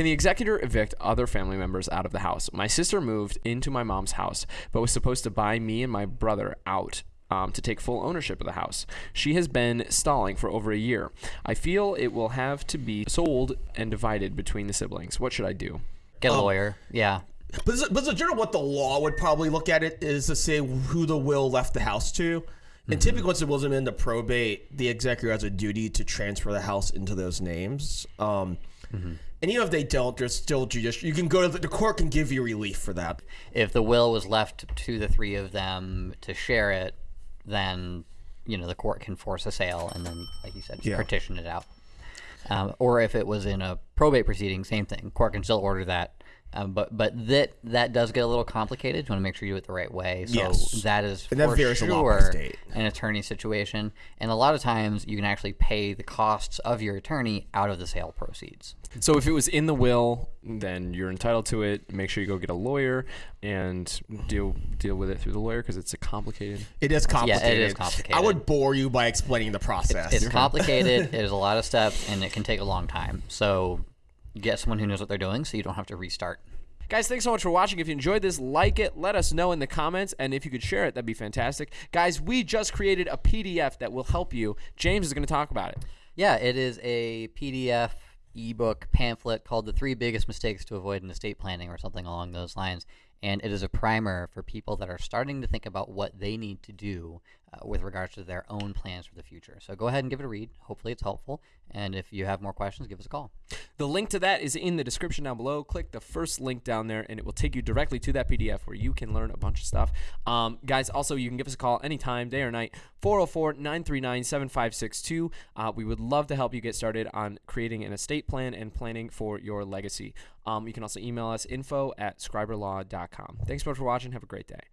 Can the executor evict other family members out of the house? My sister moved into my mom's house, but was supposed to buy me and my brother out um, to take full ownership of the house. She has been stalling for over a year. I feel it will have to be sold and divided between the siblings. What should I do? Get a lawyer. Yeah. But is, but is it general what the law would probably look at it is to say who the will left the house to. And typically, once the will's been into probate, the executor has a duty to transfer the house into those names. Um, And even if they don't, there's still judicial. You can go to the, the court can give you relief for that. If the will was left to the three of them to share it, then you know the court can force a sale and then, like you said, Yeah. partition it out. Um, or if it was in a probate proceeding, same thing. Court can still order that. Um, but but that that does get a little complicated. You want to make sure you do it the right way. So Yes. that is And that for varies a sure lot state. an attorney situation. And a lot of times you can actually pay the costs of your attorney out of the sale proceeds. So if it was in the will, then you're entitled to it. Make sure you go get a lawyer and deal deal with it through the lawyer because it's a complicated. It is complicated. It is complicated. I would bore you by explaining the process. It's complicated. it is a lot of steps, and it can take a long time. So get someone who knows what they're doing, so you don't have to restart. Guys, thanks so much for watching. If you enjoyed this, like it. Let us know in the comments, and if you could share it, that'd be fantastic. Guys, we just created a PDF that will help you. James is going to talk about it. Yeah, it is a PDF ebook pamphlet called "The Three Biggest Mistakes to Avoid in Estate Planning" or something along those lines. And it is a primer for people that are starting to think about what they need to do uh, with regards to their own plans for the future. So go ahead and give it a read. Hopefully, it's helpful. And if you have more questions, give us a call. The link to that is in the description down below. Click the first link down there, and it will take you directly to that PDF where you can learn a bunch of stuff. Um, guys, also, you can give us a call anytime, day or night, 404 939 7562. Uh, We would love to help you get started on creating an estate plan and planning for your legacy. Um, you can also email us info at scriberlaw.com. Thanks so much for watching. Have a great day.